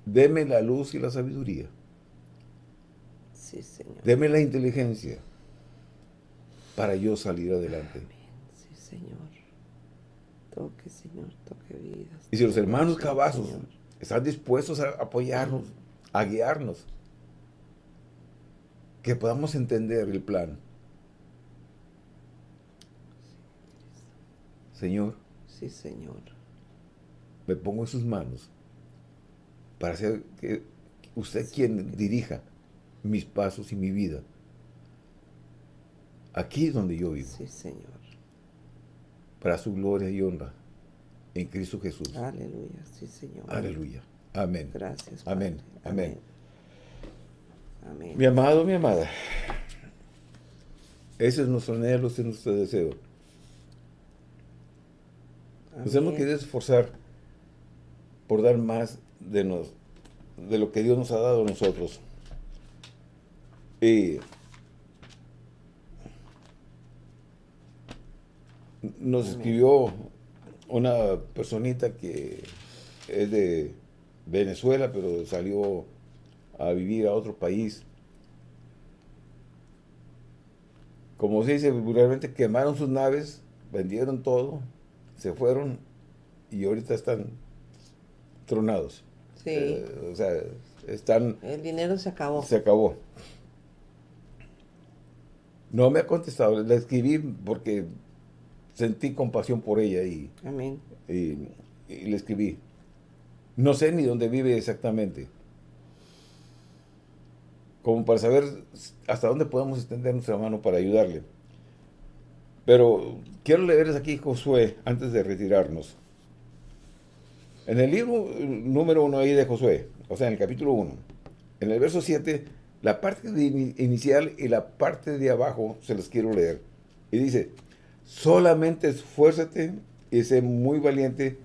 [SPEAKER 1] deme la luz y la sabiduría.
[SPEAKER 2] Sí, Señor.
[SPEAKER 1] Deme la inteligencia para yo salir adelante.
[SPEAKER 2] Sí, Señor. Toque, Señor, toque vidas.
[SPEAKER 1] Y si los hermanos cabazos están dispuestos a apoyarnos, a guiarnos, que podamos entender el plan. Señor.
[SPEAKER 2] Sí, Señor.
[SPEAKER 1] Me pongo en sus manos para hacer que usted quien dirija mis pasos y mi vida. Aquí es donde yo vivo.
[SPEAKER 2] Sí, Señor.
[SPEAKER 1] Para su gloria y honra. En Cristo Jesús.
[SPEAKER 2] Aleluya. Sí, Señor.
[SPEAKER 1] Aleluya. Amén.
[SPEAKER 2] Gracias.
[SPEAKER 1] Amén. Amén. Amén. Mi amado, mi amada. Ese es nuestro anhelo, ese es nuestro deseo. Nos hemos querido esforzar por dar más de, nos, de lo que Dios nos ha dado a nosotros. Y nos escribió una personita que es de Venezuela, pero salió a vivir a otro país. Como se dice vulgarmente, quemaron sus naves, vendieron todo, se fueron y ahorita están tronados.
[SPEAKER 2] Sí.
[SPEAKER 1] Eh, o sea, están...
[SPEAKER 2] El dinero se acabó.
[SPEAKER 1] Se acabó. No me ha contestado, le escribí porque sentí compasión por ella y,
[SPEAKER 2] Amén.
[SPEAKER 1] y, le escribí. No sé ni dónde vive exactamente. Como para saber hasta dónde podemos extender nuestra mano para ayudarle. Pero quiero leerles aquí Josué antes de retirarnos. En el libro número uno ahí de Josué, o sea, en el capítulo 1, en el verso 7, La parte inicial y la parte de abajo se los quiero leer. Y dice, solamente esfuérzate y sé muy valiente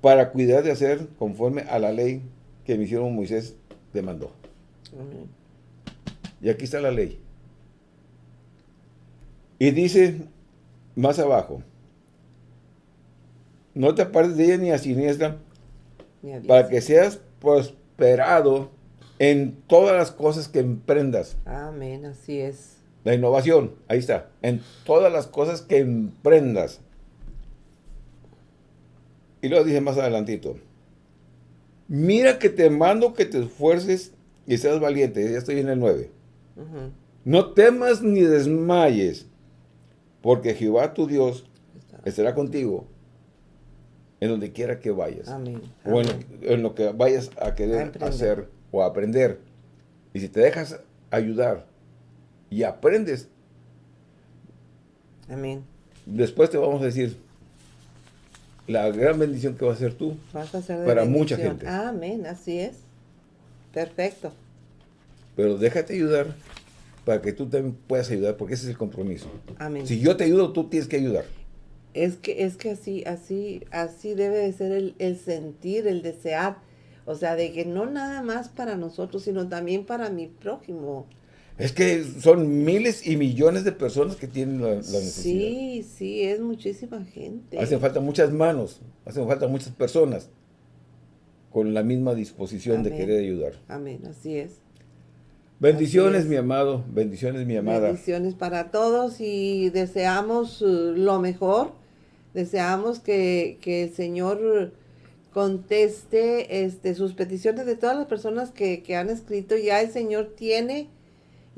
[SPEAKER 1] para cuidar de hacer conforme a la ley que mi hicieron Moisés demandó. Y aquí está la ley. Y dice más abajo, no te apartes de ella ni a siniestra, para que seas prosperado en todas las cosas que emprendas.
[SPEAKER 2] Amén, así es.
[SPEAKER 1] La innovación, ahí está, en todas las cosas que emprendas. Y luego dice más adelantito, mira que te mando que te esfuerces y seas valiente. Ya estoy en el 9. No temas ni desmayes, porque Jehová tu Dios estará contigo en donde quiera que vayas.
[SPEAKER 2] Amén.
[SPEAKER 1] O en, lo que vayas a querer hacer o aprender. Y si te dejas ayudar y aprendes,
[SPEAKER 2] Amén.
[SPEAKER 1] Después te vamos a decir la gran bendición que va a ser tú para mucha gente.
[SPEAKER 2] Amén, así es. Perfecto.
[SPEAKER 1] Pero déjate ayudar para que tú también puedas ayudar, porque ese es el compromiso.
[SPEAKER 2] Amén.
[SPEAKER 1] Si yo te ayudo, tú tienes que ayudar.
[SPEAKER 2] Es que, es que así, así, así debe de ser el, el sentir, el desear. O sea, de que no nada más para nosotros, sino también para mi prójimo.
[SPEAKER 1] Es que son miles y millones de personas que tienen la, necesidad.
[SPEAKER 2] Sí, sí, es muchísima gente.
[SPEAKER 1] Hacen falta muchas manos, hacen falta muchas personas con la misma disposición de querer ayudar.
[SPEAKER 2] Amén, así es.
[SPEAKER 1] Bendiciones, mi amado, bendiciones, mi amada.
[SPEAKER 2] Bendiciones para todos y deseamos uh, lo mejor. Deseamos que, el Señor conteste este, sus peticiones de todas las personas que, que han escrito. Ya el Señor tiene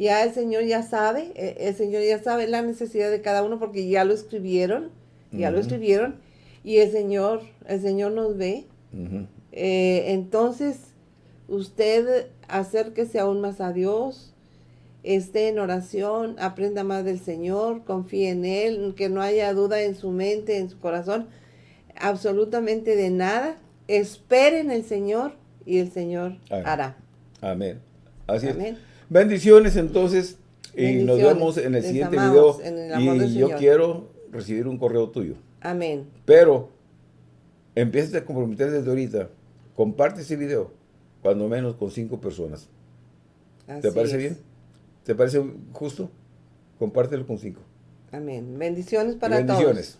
[SPEAKER 2] ya el Señor ya sabe, e, el Señor ya sabe la necesidad de cada uno porque ya lo escribieron, ya lo escribieron y el Señor, el Señor nos ve. Eh, entonces, usted acérquese aún más a Dios, esté en oración, aprenda más del Señor, confíe en Él, que no haya duda en su mente, en su corazón, absolutamente de nada. Espere en el Señor y el Señor hará.
[SPEAKER 1] Amén. Así Amén. Bendiciones entonces y nos vemos en el siguiente video. y yo quiero recibir un correo tuyo.
[SPEAKER 2] Amén.
[SPEAKER 1] Pero empieces a comprometer desde ahorita. Comparte ese video, cuando menos con cinco personas. ¿Te parece bien? ¿Te parece justo? Compártelo con cinco.
[SPEAKER 2] Amén. Bendiciones para todos. Bendiciones.